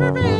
to be.